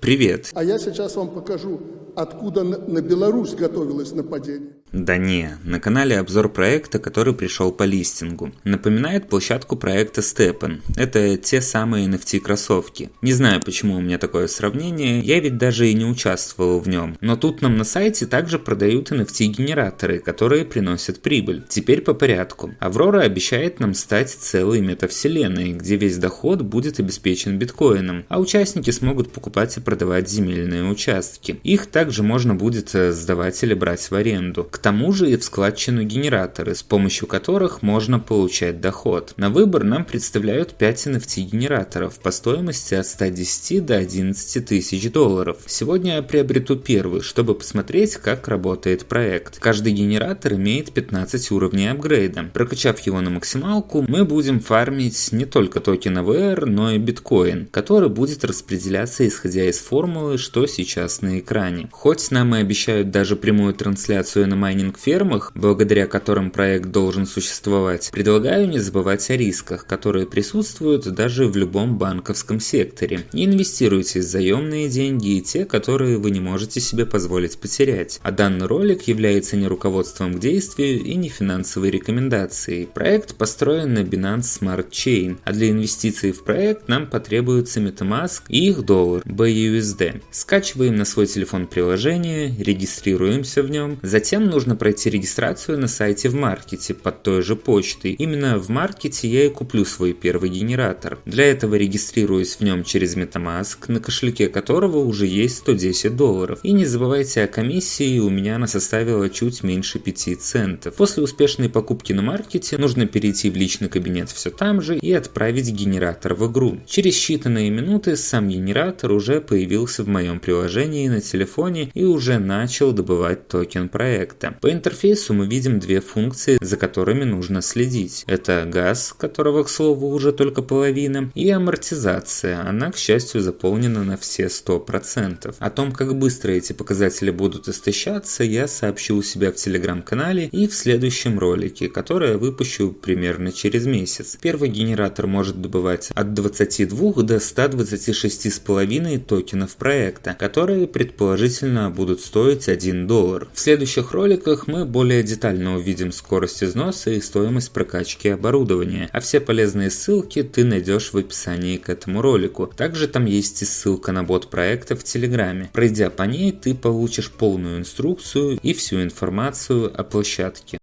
Привет. А я сейчас вам покажу, откуда на, на Беларусь готовилось нападение. Да не, на канале обзор проекта, который пришел по листингу. Напоминает площадку проекта Steppen. Это те самые NFT кроссовки. Не знаю, почему у меня такое сравнение, я ведь даже и не участвовал в нем. Но тут нам на сайте также продают NFT генераторы, которые приносят прибыль. Теперь по порядку. Аврора обещает нам стать целой метавселенной, где весь доход будет обеспечен биткоином, а участники смогут покупать и продавать земельные участки. Их также можно будет э, сдавать или брать в аренду. К тому же и в складчину генераторы, с помощью которых можно получать доход. На выбор нам представляют 5 NFT генераторов по стоимости от 110 до 11 тысяч долларов. Сегодня я приобрету первый, чтобы посмотреть, как работает проект. Каждый генератор имеет 15 уровней апгрейда. Прокачав его на максималку, мы будем фармить не только токен AVR, но и биткоин, который будет распределяться исходя из формулы, что сейчас на экране. Хоть нам и обещают даже прямую трансляцию на майнинг-фермах, благодаря которым проект должен существовать, предлагаю не забывать о рисках, которые присутствуют даже в любом банковском секторе. Не инвестируйте заемные деньги и те, которые вы не можете себе позволить потерять. А данный ролик является не руководством к действию и не финансовой рекомендацией. Проект построен на Binance Smart Chain, а для инвестиций в проект нам потребуется MetaMask и их доллар BUSD. Скачиваем на свой телефон приложение, регистрируемся в нем, затем нужно нужно пройти регистрацию на сайте в маркете под той же почтой. Именно в маркете я и куплю свой первый генератор. Для этого регистрируюсь в нем через Metamask, на кошельке которого уже есть 110 долларов. И не забывайте о комиссии, у меня она составила чуть меньше 5 центов. После успешной покупки на маркете нужно перейти в личный кабинет все там же и отправить генератор в игру. Через считанные минуты сам генератор уже появился в моем приложении на телефоне и уже начал добывать токен проекта. По интерфейсу мы видим две функции, за которыми нужно следить. Это газ, которого, к слову, уже только половина, и амортизация. Она, к счастью, заполнена на все 100%. О том, как быстро эти показатели будут истощаться, я сообщу у себя в телеграм-канале и в следующем ролике, который я выпущу примерно через месяц. Первый генератор может добывать от 22 до 126,5 токенов проекта, которые предположительно будут стоить 1 доллар. В следующих роликах роликах мы более детально увидим скорость износа и стоимость прокачки оборудования, а все полезные ссылки ты найдешь в описании к этому ролику. Также там есть и ссылка на бот проекта в Телеграме. Пройдя по ней, ты получишь полную инструкцию и всю информацию о площадке.